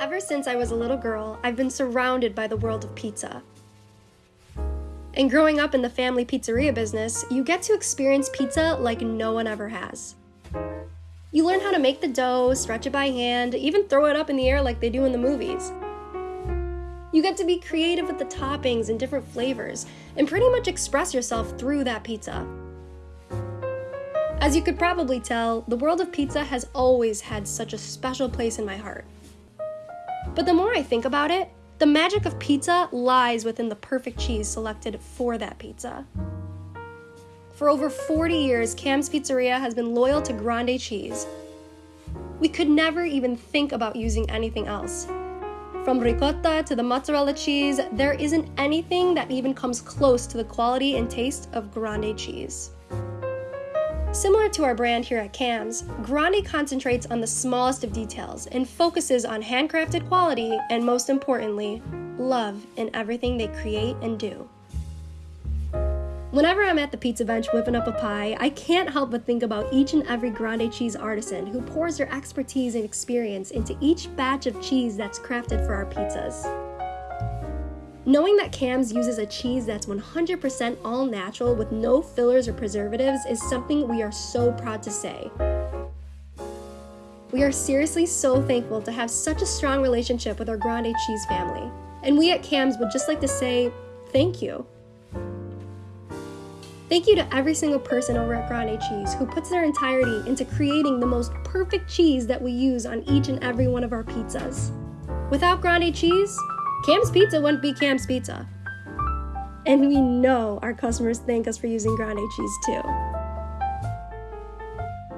Ever since I was a little girl, I've been surrounded by the world of pizza. And growing up in the family pizzeria business, you get to experience pizza like no one ever has. You learn how to make the dough, stretch it by hand, even throw it up in the air like they do in the movies. You get to be creative with the toppings and different flavors, and pretty much express yourself through that pizza. As you could probably tell, the world of pizza has always had such a special place in my heart. But the more I think about it, the magic of pizza lies within the perfect cheese selected for that pizza. For over 40 years, Cam's Pizzeria has been loyal to grande cheese. We could never even think about using anything else. From ricotta to the mozzarella cheese, there isn't anything that even comes close to the quality and taste of grande cheese. Similar to our brand here at CAMS, Grande concentrates on the smallest of details and focuses on handcrafted quality and, most importantly, love in everything they create and do. Whenever I'm at the pizza bench whipping up a pie, I can't help but think about each and every grande cheese artisan who pours their expertise and experience into each batch of cheese that's crafted for our pizzas. Knowing that Cam's uses a cheese that's 100% all natural with no fillers or preservatives is something we are so proud to say. We are seriously so thankful to have such a strong relationship with our Grande Cheese family. And we at Cam's would just like to say thank you. Thank you to every single person over at Grande Cheese who puts their entirety into creating the most perfect cheese that we use on each and every one of our pizzas. Without Grande Cheese, Cam's Pizza wouldn't be Cam's Pizza. And we know our customers thank us for using grande cheese too.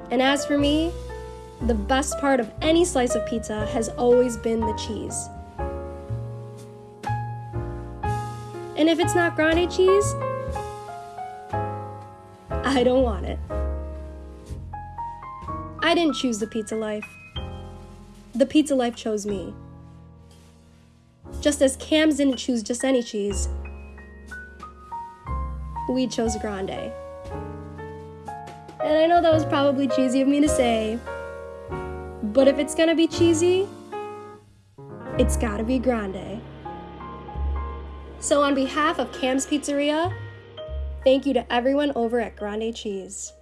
And as for me, the best part of any slice of pizza has always been the cheese. And if it's not grande cheese, I don't want it. I didn't choose the pizza life. The pizza life chose me just as Cams didn't choose just any cheese. We chose Grande. And I know that was probably cheesy of me to say, but if it's gonna be cheesy, it's gotta be Grande. So, on behalf of Cam's Pizzeria, thank you to everyone over at Grande Cheese.